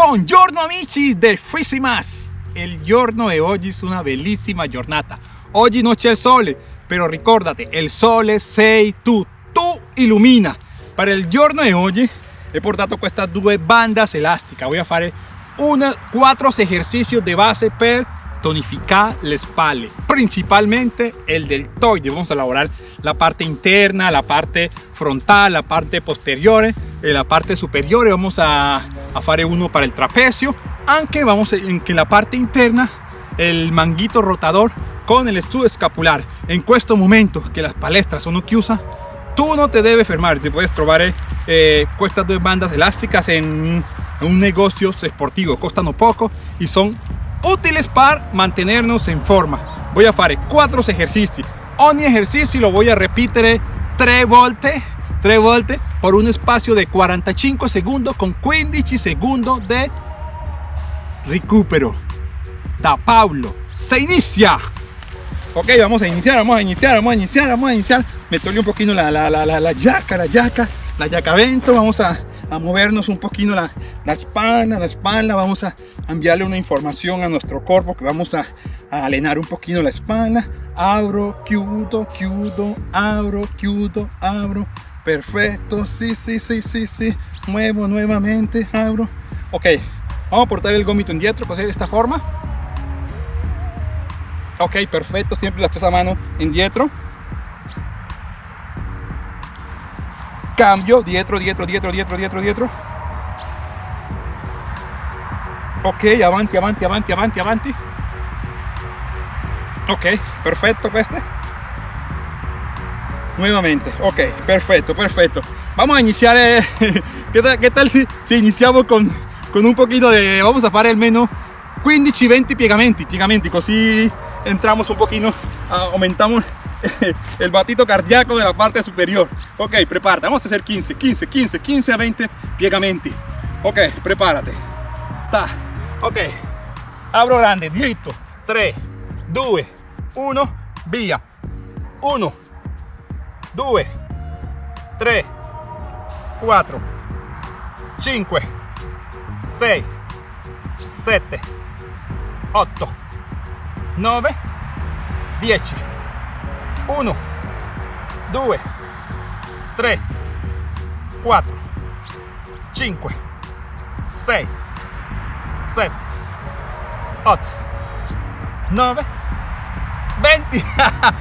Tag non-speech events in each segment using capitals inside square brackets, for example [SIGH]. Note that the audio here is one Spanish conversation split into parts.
Buongiorno amici del Frisimas! Il giorno di oggi è una bellissima giornata. Oggi non c'è il sole, però ricordate, il sole sei tu, tu illumina. Per il giorno di oggi he portato queste due bandas elásticas. Voy a fare una, quattro esercizi di base per tonificar le spalle, principalmente el deltoide. Vamos a elaborar la parte interna, la parte frontal, la parte posterior, y la parte superior. Vamos a, a fare uno para el trapecio, aunque vamos en que la parte interna, el manguito rotador con el estudio escapular. En questo momento que las palestras sono chiuse, tú no te debes fermar, te puedes trovar eh, estas dos bandas elásticas en, en un negocio esportivo, costano poco y son útiles para mantenernos en forma. Voy a hacer cuatro ejercicios. Ogni ejercicio lo voy a repetir 3 volte, 3 volte por un espacio de 45 segundos con 15 segundos de recupero. Da Pablo, se inicia. Ok, vamos a iniciar, vamos a iniciar, vamos a iniciar, vamos a iniciar. Me un poquito la, la, la, la, la yaca, la yaca, la yaca vento. Vamos a, a movernos un poquito la, la, espalda, la espalda, vamos a enviarle una información a nuestro cuerpo que vamos a, a alenar un poquito la espalda, abro, chiudo, chiudo, abro, chiudo, abro, perfecto, sí, sí, sí, sí, sí, muevo nuevamente, abro, ok, vamos a portar el gomito indietro, pues de esta forma, ok, perfecto, siempre la a mano indietro, cambio, dietro, dietro, dietro, dietro, dietro, dietro. Ok, avanti, avanti, avanti, avanti, avanti. Ok, perfecto este. Nuevamente, ok, perfecto, perfecto. Vamos a iniciar, eh, [LAUGHS] ¿qué, tal, si, si iniciamos con, un poquito de, vamos a hacer al menos 15-20 piegamenti, piegamenti, così entramos un poquito, aumentamos [LAUGHS] el batito cardíaco de la parte superior. Ok, prepárate, vamos a hacer 15, 15, 15, 15 a 20 piegamenti. Ok, prepárate. Ta. Ok, abro grande, diritto. 3, 2, 1, via. 1, 2, 3, 4, 5, 6, 7, 8, 9, 10. 1 2 3 4 5 6 7 8 9 20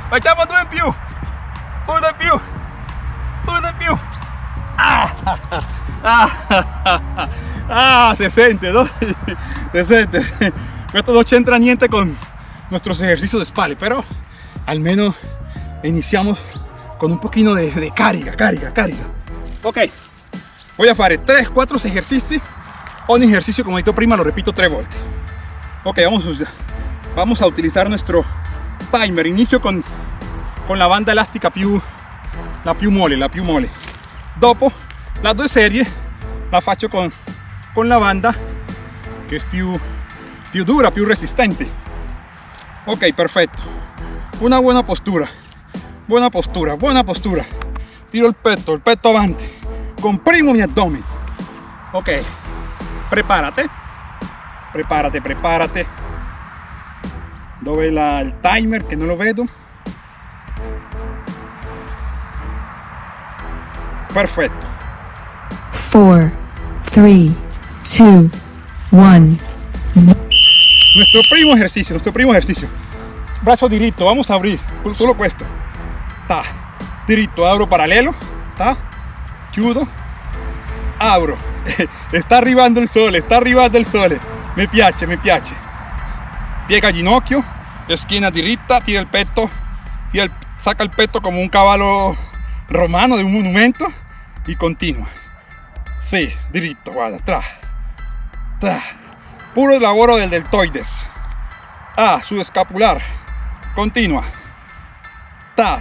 facciamo due in più uno in più uno in più ah, [LAUGHS] ah, [LAUGHS] ah, se siente ¿no? [LAUGHS] se siente esto no c'entra niente con nuestros ejercicios de espalda pero al menos iniciamos con un poquito de, de carga, carga, carga. Ok, voy a hacer 3, 4 ejercicios. Un ejercicio, como dicho prima, lo repito 3 veces. Ok, vamos, vamos a utilizar nuestro timer. Inicio con, con la banda elástica più, la più mole, la più mole. Dopo, las dos series la faccio con, con la banda que es più, più dura, più resistente. Ok, perfecto. Una buena postura buena postura, buena postura. Tiro el peto, el peto avanti. Comprimo mi abdomen. Ok, prepárate. Prepárate, prepárate. Dove la, el timer que no lo vedo? Perfecto. 4, 3, 2, 1. Nuestro primo ejercicio, nuestro primo ejercicio. Brazo directo, vamos a abrir, solo esto ta, diritto, abro paralelo, ta, chiudo, abro, [LAUGHS] está arribando el sole, está arribando el sole, me piace, me piace, piega ginocchio, esquina diritta, tira el peto, tira el, saca el peto como un caballo romano de un monumento y continua, sí, diritto, guarda, tra, puro lavoro del deltoides, ah, su escapular, continua,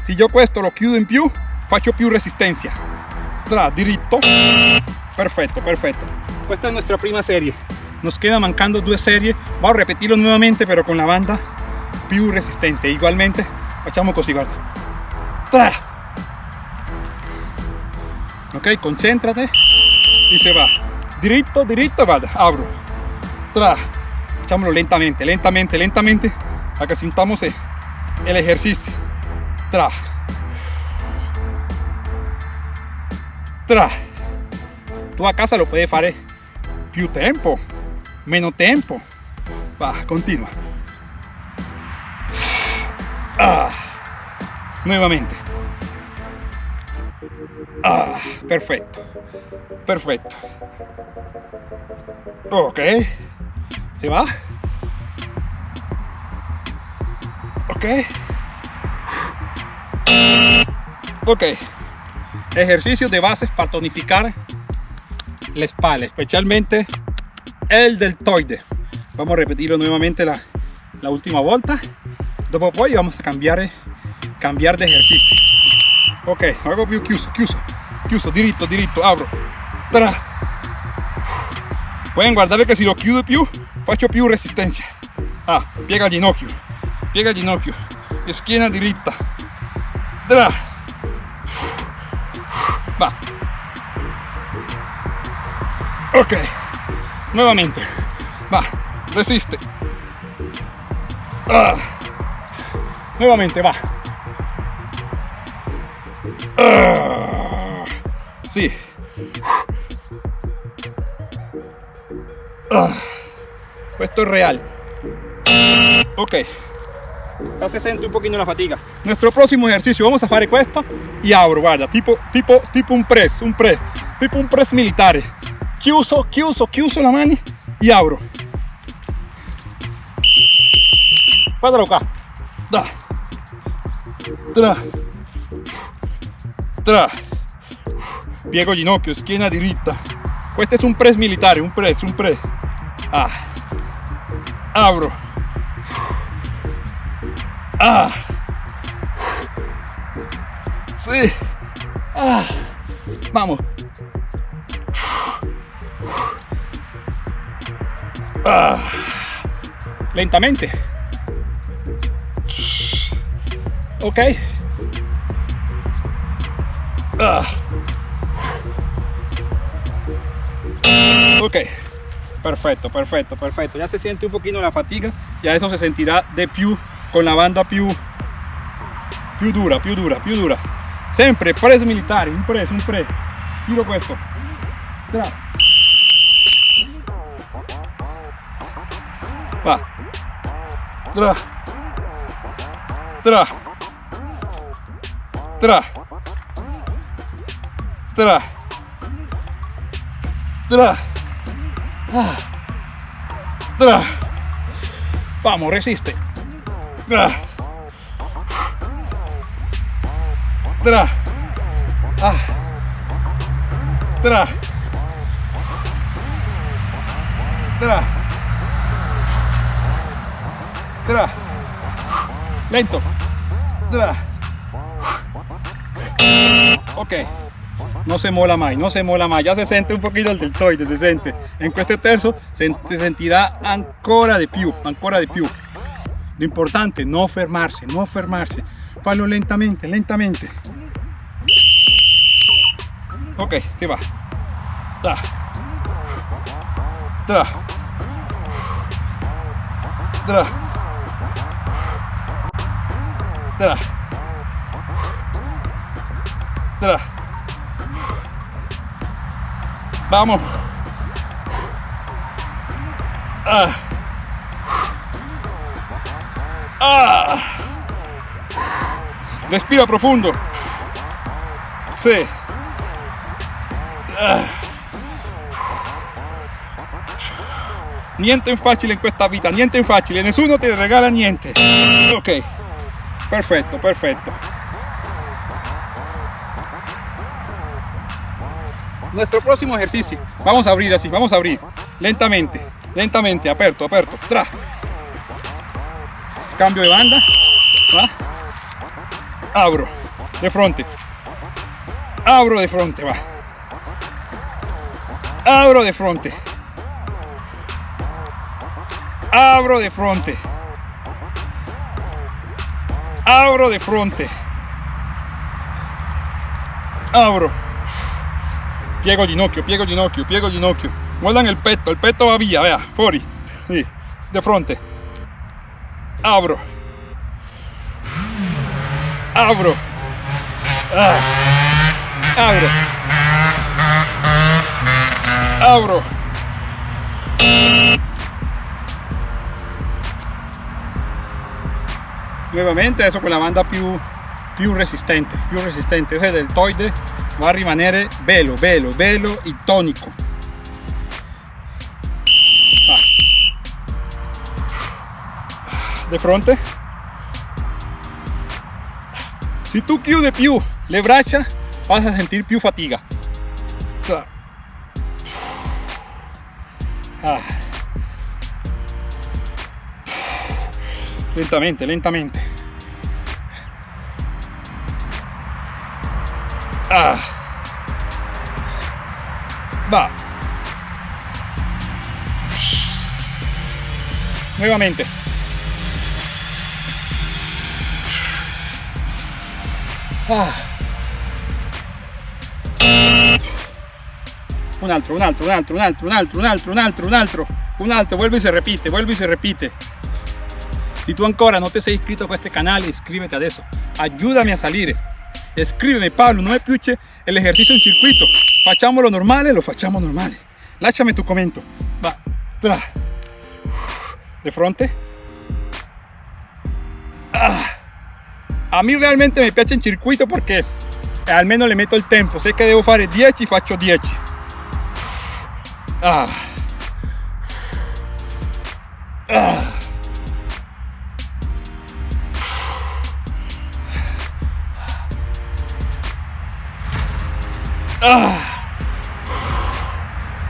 si yo questo lo chiudo in più faccio più resistencia. Tra diritto perfecto perfecto. Esta es nuestra prima serie. Nos queda mancando dos series. Vamos a repetirlo nuevamente pero con la banda più resistente. Igualmente facciamo così guarda tra ok concéntrate y se va diritto diritto vada abro Tra. Echámoslo lentamente, lentamente, lentamente, a que sintamos el, ejercicio. Tra. Tra. Tú a casa lo puedes hacer più tempo, meno tempo. Va, continua. Ah. Nuevamente. Ah, perfecto. Perfecto. Ok. ¿Se va? Ok. Ok. Ejercicios de bases para tonificar la espalda, especialmente el deltoide. Vamos a repetirlo nuevamente la, última vuelta. Dopo poi vamos a cambiar, cambiar de ejercicio. Ok, hago più chiuso, chiuso, chiuso, diritto, diritto, abro. Tra. Pueden guardare che se lo chiudo più, faccio più resistencia. Ah, piega il ginocchio, piega il ginocchio, schiena diritta. Tra. Va. Ok, nuevamente. Va, resiste. Ah. Nuevamente, va. Sí. Ah. Esto es real. Ok. Ya se siente un poquito la fatiga. Nuestro próximo ejercicio, vamos a hacer esto y abro, guarda, tipo, tipo, tipo un press, un press, tipo un press militar. Chiuso, chiuso, chiuso la mano y abro. Guardalo acá. Da. Tra. Tra. Piego ginocchio, schiena diritta. Questo è un press militare, un press, un press. Ah. Abro. Ah. Sí. Ah. Vamos. Ah. Lentamente. Ok. Ah. Ok. Perfecto, perfecto, perfecto. Ya se siente un poquito la fatiga. Ya eso se sentirá de più con la banda più, più dura, più dura, più dura. Sempre press militare, un press, un press. Tiro questo. Tra. Va. Tra. Tra. Tra. Tra. Tra. Ah. Tra. Vamos, resiste. Tra. Tra. Ah. Tra. Tra. Tra. Lento. Tra. Ok. No se mola más, no se mola más. Ya se siente un poquito el deltoide, se siente. En este terzo se, se sentirá ancora de più, ancora de più. Lo importante, no fermarse, no fermarse. Fallo lentamente, lentamente. Ok, se va. Da. Da. Da. Da. Vamos. Ah. Ah. Respira profundo. Sí. Ah. Niente facile in questa vita, niente facile, nessuno ti regala niente. Ok, perfetto, perfetto. Nuestro próximo ejercicio, vamos a abrir así, vamos a abrir, lentamente, lentamente, aperto, aperto, tra. Cambio de banda, va. Abro, de frente, abro de frente, va. Abro de frente. Abro de frente. Abro de frente. Abro. Piego ginocchio, piego ginocchio, piego ginocchio. Muevan el peto, el peto va vía, vea, fuori. Sì, di fronte. Apro. Apro. Ah. Apro. Apro. Nuovamente adesso con la banda più, più resistente, più resistente. Ese deltoide va a rimanere bello, bello, bello e tonico. de fronte. Si tu chiudi più le braccia vas a sentir più fatiga. Ah. lentamente lentamente ah. va nuevamente Ah. Un altro, un altro, un altro, un altro, un altro, un altro, un altro, un altro, un altro, vuelve y se repite, vuelve y se repite. Si tú ancora no te sei iscrito a este canal, inscríbete a eso. Ayúdame a salir. Escríbeme, Pablo, no me piuche el ejercicio en circuito. Facciamolo normale, lo facciamo normale. Láchame tu comento. Va, tra. De frente. Ah. a mí realmente me piace en circuito porque almeno le meto il tempo sé che devo fare 10 faccio 10 ah. Ah. Ah.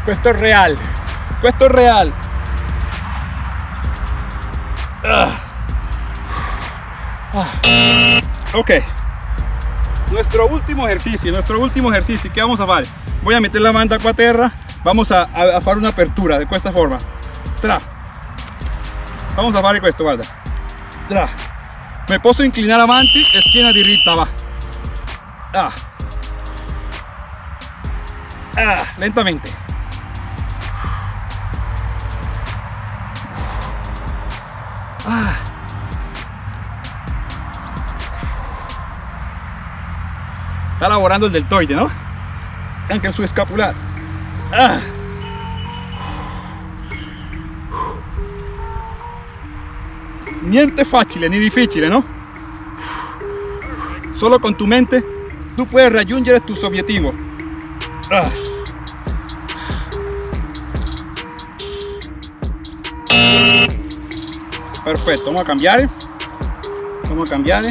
questo è real real ah. Ah. Ok. Nuestro último ejercicio, nuestro último ejercicio. ¿Qué vamos a hacer? Voy a meter la manda a tierra. Vamos a, hacer una apertura de esta forma. Tra. Vamos a hacer esto, guarda. Tra. Me puedo inclinar avanti e schiena diritta, va. Ah. Ah, lentamente. Ah. Está laborando el deltoide, ¿no? Anche su escapular. Ah. Niente fácil ni difícil, ¿no? Solo con tu mente tú puedes raggiungere tus objetivos. Ah. Perfecto, vamos a cambiar. Vamos a cambiar.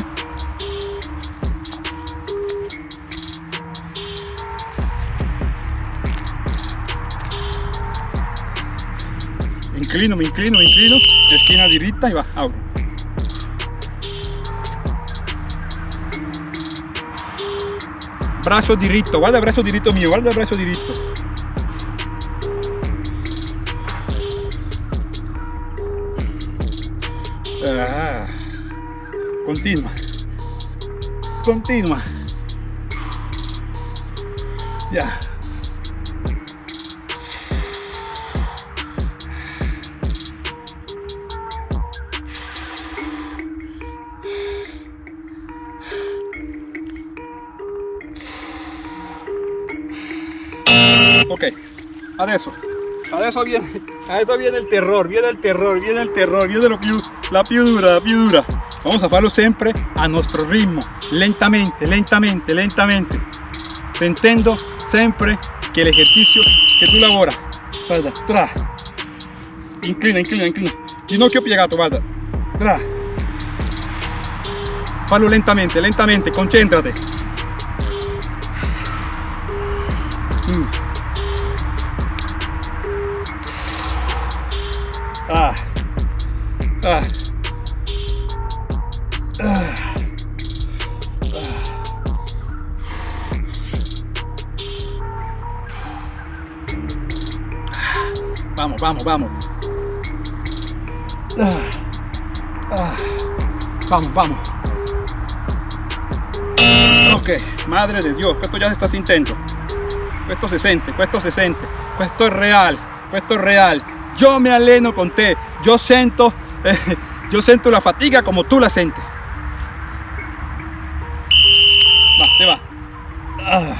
inclino, me inclino, me inclino, esquina directa y va, abro. Brazo diritto, guarda el brazo diritto mío, guarda el brazo diritto. Continua, continua. Ya. ok adesso adesso viene adesso viene el terror viene el terror viene el terror viene lo la più dura la più dura vamos a farlo siempre a nuestro ritmo. Lentamente lentamente lentamente. Sentendo siempre que el ejercicio que tú laboras guarda tra. Inclina inclina inclina. Ginocchio piegato guarda tra. Fallo lentamente lentamente concéntrate. Mm. Ah. Ah. Vamos, vamos, vamos. Vamos. Ok, madre de Dios, esto ya se está sintiendo. Esto se siente, esto se siente, esto es real, esto es real. Yo me alleno con te. Yo siento, eh, yo siento la fatiga como tú la sientes. Va, se va. Ah.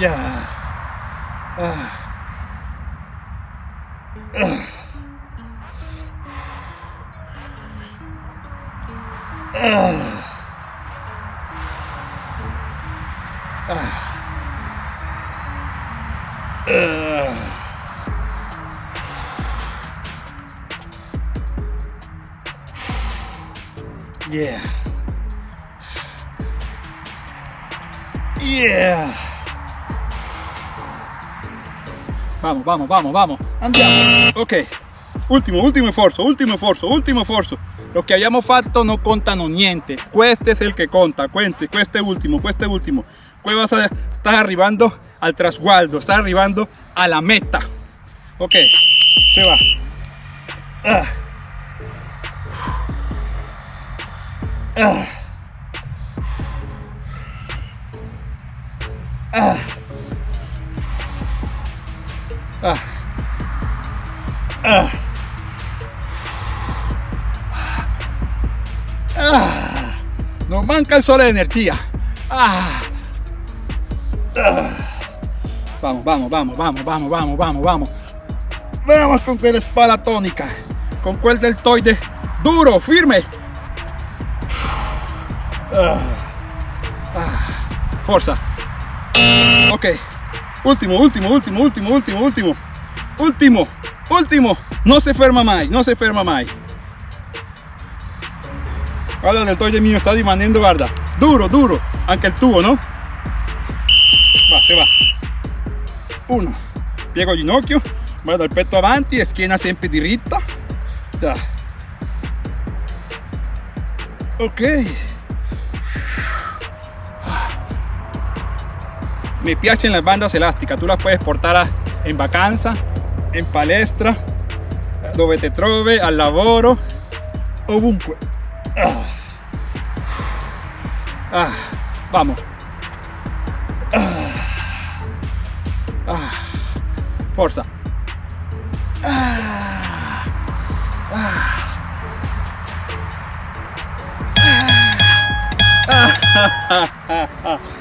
Ya. Ah. Ah. Yeah. Yeah. Vamos, vamos, vamos, vamos. Andiamo. Ok. Ultimo, ultimo esfuerzo, ultimo esfuerzo, ultimo esfuerzo. Lo che abbiamo fatto non contano niente. Questo è il che conta. Cuente, ultimo, questo è ultimo. Qui vas a, estás arrivando al trasguardo, estás arrivando a la meta. Ok, se va. Ah. Ah. Ah. Nos manca el sol de energía. Vamos, vamos, vamos, vamos, vamos, vamos, vamos, vamos. Vamos con la espada tónica. Con cuel deltoide duro, firme. Ah. Ah. Forza. Ok. Último, último, último, último, último, último. Último, último. No se ferma más, no se ferma más. Guarda el deltoide mío está dimaniendo, guarda. Duro, duro. Anche il tuo, no? Va, se va. Uno. Piego il ginocchio, vado il petto avanti e schiena sempre diritta. Ya. Ok. Me piacen las bandas elásticas, tú las puedes portar en vacanza, en palestra, dove te trovi, al lavoro, ovunque. Vamos. Forza.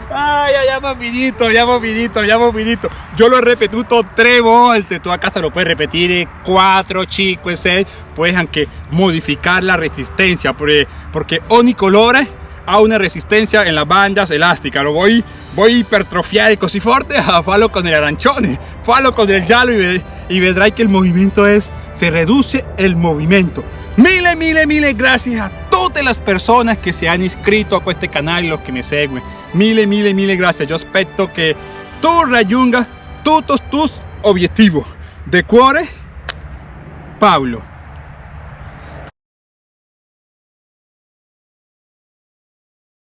Ay, ya abbiamo finito, abbiamo finito, abbiamo finito. Yo lo he ripetuto tre volte, tu a casa lo puedes repetir 4, 5, 6, puedes anche modificar la resistencia, porque, porque ogni colore ha una resistencia en las bandas elásticas. Lo voy, voy a hipertrofiare così forte a [LAUGHS] farlo con el arancione, farlo con el giallo y, y vedrai que el movimiento es, se reduce el movimiento. Mille, mille, mille gracias a todas las personas que se han inscrito a este canal y los que me siguen. Mille, mille, mille gracias. Yo espero que tú raggiungas todos tus objetivos. De cuore, Pablo.